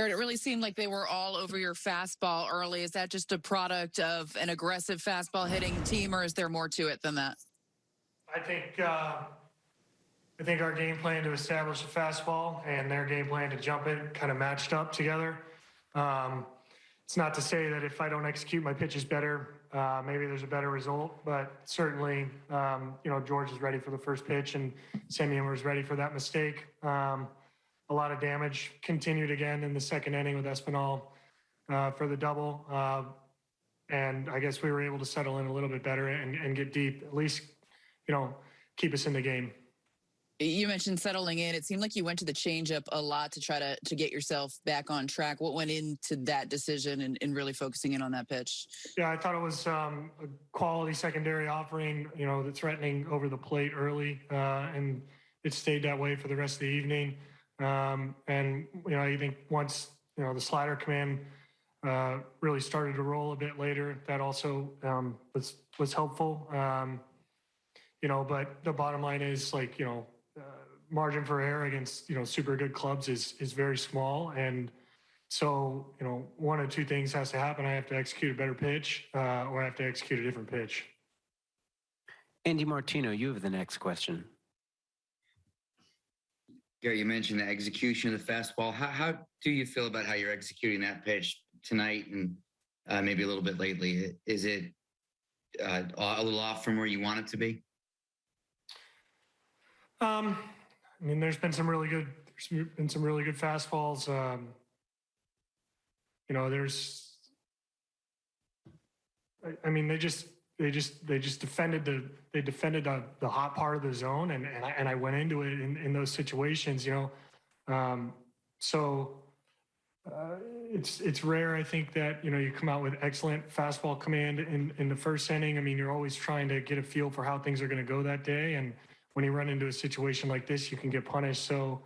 Gerrit, it really seemed like they were all over your fastball early. Is that just a product of an aggressive fastball hitting team, or is there more to it than that? I think uh, I think our game plan to establish a fastball and their game plan to jump it kind of matched up together. Um, it's not to say that if I don't execute my pitches better, uh, maybe there's a better result, but certainly, um, you know, George is ready for the first pitch and Semien was ready for that mistake. Um, a lot of damage continued again in the second inning with Espinal uh, for the double. Uh, and I guess we were able to settle in a little bit better and, and get deep, at least, you know, keep us in the game. You mentioned settling in. It seemed like you went to the changeup a lot to try to to get yourself back on track. What went into that decision and, and really focusing in on that pitch? Yeah, I thought it was um, a quality secondary offering, you know, the threatening over the plate early, uh, and it stayed that way for the rest of the evening. Um, and, you know, I think once, you know, the slider command uh, really started to roll a bit later, that also um, was, was helpful. Um, you know, but the bottom line is like, you know, uh, margin for error against, you know, super good clubs is, is very small. And so, you know, one of two things has to happen. I have to execute a better pitch uh, or I have to execute a different pitch. Andy Martino, you have the next question. Gary, you mentioned the execution of the fastball. How, how do you feel about how you're executing that pitch tonight and uh, maybe a little bit lately? Is it uh, a little off from where you want it to be? Um, I mean, there's been some really good, there's been some really good fastballs. Um, you know, there's, I, I mean, they just, they just, they just defended the, they defended the, the hot part of the zone, and and I, and I went into it in, in those situations. You know, um, so uh, it's it's rare. I think that you know you come out with excellent fastball command in in the first inning. I mean, you're always trying to get a feel for how things are going to go that day, and when you run into a situation like this, you can get punished. So.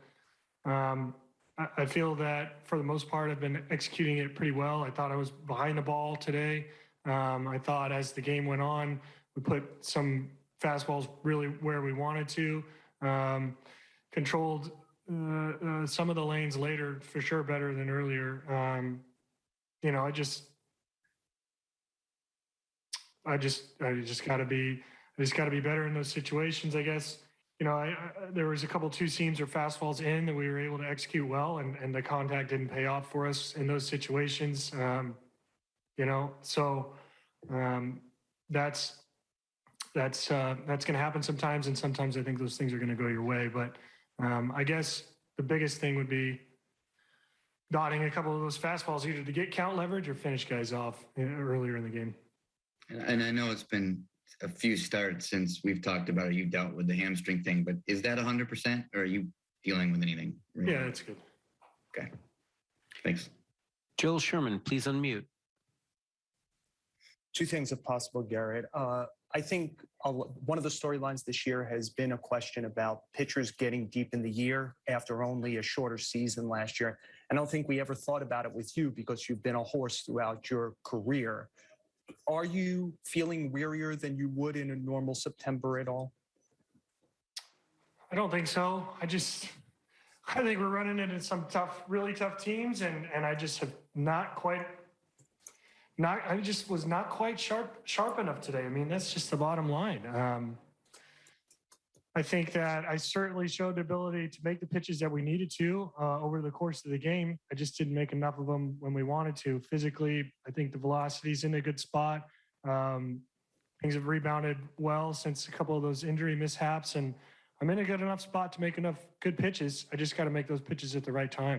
Um, I- I feel that for the most part, I've been executing it pretty well. I thought I was behind the ball today. Um, I thought as the game went on, we put some fastballs really where we wanted to. Um, controlled uh, uh, some of the lanes later for sure better than earlier. Um, you know, I just, I just, I just got to be, I just got to be better in those situations, I guess. You know, I, I, there was a couple two seams or fastballs in that we were able to execute well, and, and the contact didn't pay off for us in those situations. Um, you know, so um, that's that's uh, that's going to happen sometimes, and sometimes I think those things are going to go your way. But um, I guess the biggest thing would be dotting a couple of those fastballs, either to get count leverage or finish guys off uh, earlier in the game. And, and I know it's been a few starts since we've talked about it. You dealt with the hamstring thing, but is that 100% or are you dealing with anything? really? Yeah, that's good. Okay. Thanks. Joel Sherman, please unmute. Two things if possible, Gerrit. Uh, I think one of the storylines this year has been a question about pitchers getting deep in the year after only a shorter season last year. And I don't think we ever thought about it with you because you've been a horse throughout your career. Are you feeling wearier than you would in a normal September at all? I don't think so. I just, I think we're running into some tough, really tough teams, and and I just have not quite, not. I just was not quite sharp, sharp enough today. I mean, that's just the bottom line. Um, I think that I certainly showed the ability to make the pitches that we needed to uh, over the course of the game. I just didn't make enough of them when we wanted to. Physically, I think the velocity's in a good spot. Um, things have rebounded well since a couple of those injury mishaps, and I'm in a good enough spot to make enough good pitches. I just got to make those pitches at the right time.